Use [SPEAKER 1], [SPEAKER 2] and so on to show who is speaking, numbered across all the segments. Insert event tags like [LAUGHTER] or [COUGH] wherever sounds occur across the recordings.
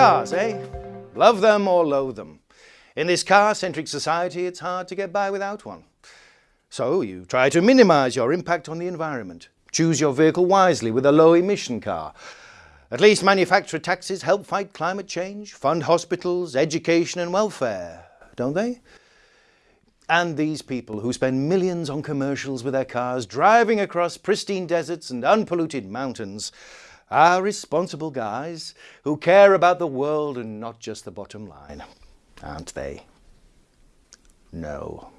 [SPEAKER 1] Cars, eh? Love them or loathe them. In this car-centric society, it's hard to get by without one. So you try to minimise your impact on the environment. Choose your vehicle wisely with a low-emission car. At least manufacturer taxes help fight climate change, fund hospitals, education and welfare, don't they? And these people who spend millions on commercials with their cars, driving across pristine deserts and unpolluted mountains, are responsible guys who care about the world and not just the bottom line, aren't they? No.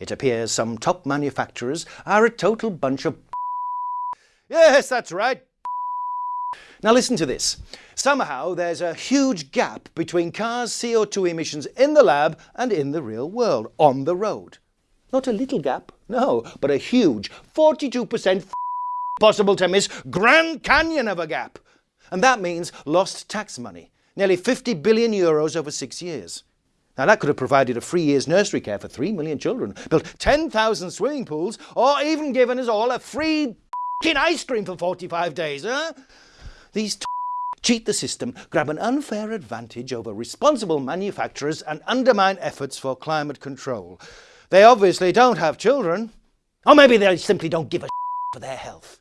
[SPEAKER 1] It appears some top manufacturers are a total bunch of [LAUGHS] Yes, that's right. Now listen to this. Somehow there's a huge gap between cars' CO2 emissions in the lab and in the real world, on the road. Not a little gap, no, but a huge 42% possible to miss Grand Canyon of a gap. And that means lost tax money, nearly 50 billion euros over six years. Now that could have provided a free year's nursery care for 3 million children, built 10,000 swimming pools, or even given us all a free ice cream for 45 days, huh? These cheat the system, grab an unfair advantage over responsible manufacturers and undermine efforts for climate control. They obviously don't have children. Or maybe they simply don't give a for their health.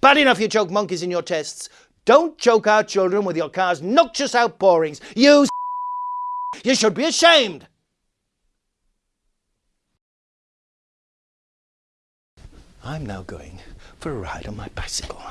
[SPEAKER 1] Bad enough you choke monkeys in your tests. Don't choke our children with your car's noxious outpourings. You You should be ashamed. I'm now going for a ride on my bicycle.